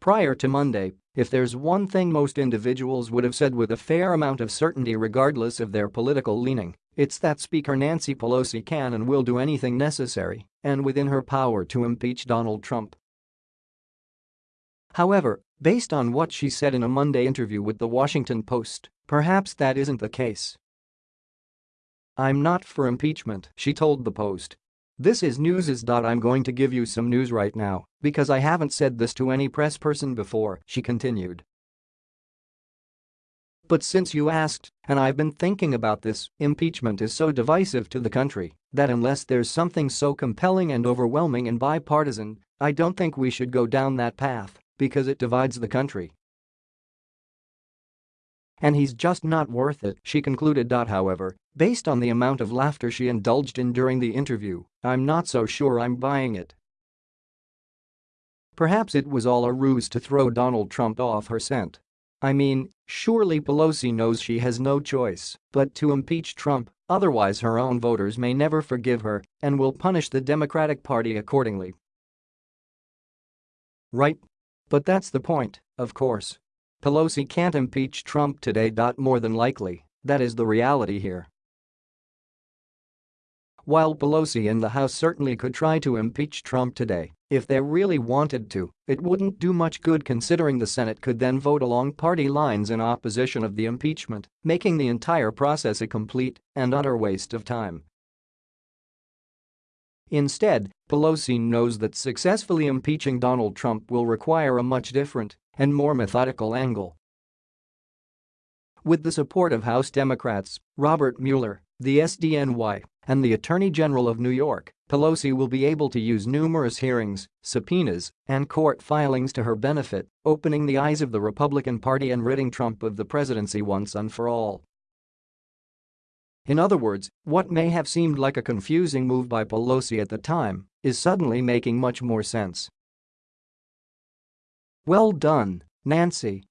Prior to Monday, if there's one thing most individuals would have said with a fair amount of certainty regardless of their political leaning, it's that Speaker Nancy Pelosi can and will do anything necessary and within her power to impeach Donald Trump. However, based on what she said in a Monday interview with The Washington Post, perhaps that isn't the case. I'm not for impeachment, she told the Post. This is news is. I'm going to give you some news right now because I haven't said this to any press person before, she continued. But since you asked, and I've been thinking about this, impeachment is so divisive to the country that unless there's something so compelling and overwhelming and bipartisan, I don't think we should go down that path because it divides the country. And he's just not worth it, she concluded. However, based on the amount of laughter she indulged in during the interview, I'm not so sure I'm buying it. Perhaps it was all a ruse to throw Donald Trump off her scent. I mean, surely Pelosi knows she has no choice but to impeach Trump, otherwise her own voters may never forgive her and will punish the Democratic Party accordingly. Right? But that's the point, of course. Pelosi can't impeach Trump today. More than likely, that is the reality here. While Pelosi and the House certainly could try to impeach Trump today, if they really wanted to, it wouldn't do much good considering the Senate could then vote along party lines in opposition of the impeachment, making the entire process a complete and utter waste of time. Instead, Pelosi knows that successfully impeaching Donald Trump will require a much different and more methodical angle. With the support of House Democrats, Robert Mueller, the SDNY, and the Attorney General of New York, Pelosi will be able to use numerous hearings, subpoenas, and court filings to her benefit, opening the eyes of the Republican Party and ridding Trump of the presidency once and for all. In other words, what may have seemed like a confusing move by Pelosi at the time is suddenly making much more sense. Well done, Nancy,